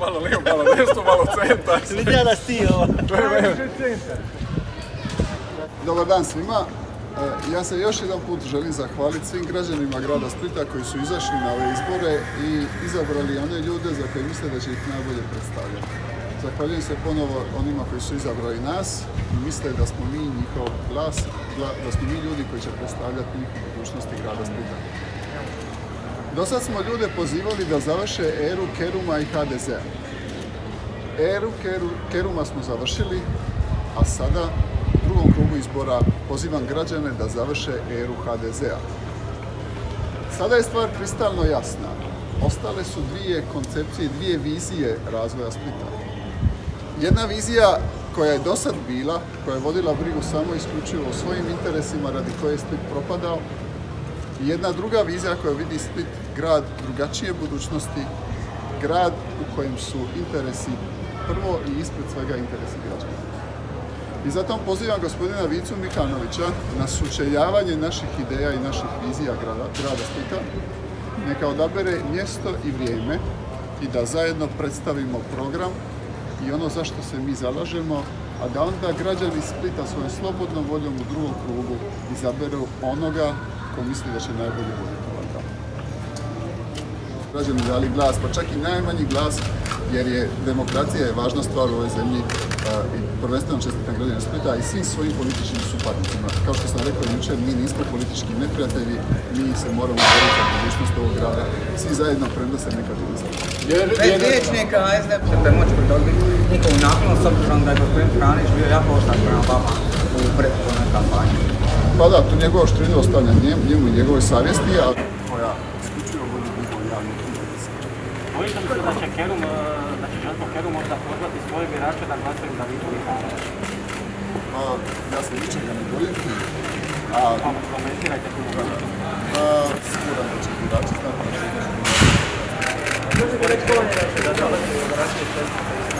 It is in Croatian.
malo desno, malo centar. Vidio da si ovo. To je. Dobar dan svima. E, Ja se još jedan put želim zahvaliti svim građanima grada Splita koji su izašli na ove izbore i izabrali one ljude za koje misle da će ih najbolje predstavljati. Zahvaljujem se ponovo onima koji su izabrali nas i misle da smo mi njihov glas, gla- da smo mi ljudi koji će predstavljati njih u budućnosti grada Splita. Do sad smo ljude pozivali da završe eru Keruma i HDZ-a. Eru Keru- Keruma smo završili, a sada u drugom krugu izbora pozivam građane da završe eru HDZ-a. Sada je stvar kristalno jasna. Ostale su dvije koncepcije, dvije vizije razvoja Splita. Jedna vizija koja je do sad bila, koja je vodila brigu samo isključivo o svojim interesima radi koje je Split propadao, i jedna druga vizija koja vidi Split grad drugačije budućnosti, grad u kojem su interesi prvo i ispred svega interesi građana. I zato pozivam gospodina Vicu Mikanovića na sučeljavanje naših ideja i naših vizija grada, grada Splita, neka odabere mjesto i vrijeme i da zajedno predstavimo program i ono za što se mi zalažemo, a da onda građani Splita svojom slobodnom voljom u drugom krugu izaberu onoga ko misli da će najbolje voditi ovaj grad. Građani dali glas, pa čak i najmanji glas, jer je demokracija je važna stvar u ovoj zemlji a, i prvenstveno čestitam građanima Splita i svim svojim političkim suparnicima. Kao što sam rekao jučer, mi nismo politički neprijatelji, mi se moramo boriti za budućnost ovog grada, svi zajedno premda se nekad i Bez liječnika SDP ćete moći njihovu naklonost s obzirom da je gospodin Franić bio jako oštar prema vama u prethodnoj kampanji. Pa da, tu njegovu oštrinu ostavljam njemu, i njegovoj savjesti, a koja isključivo vodi njihov javni interes. Bojite li se da će Kerum, e, da će Željko Kerum možda pozvati svoje birače da glasaju za Vitu Mihanovića? A, ja se ničega ne bojim, a, Pa komentirajte tu mogućnost. a siguran da će birači znati da će Možete reći ko vam je naše da u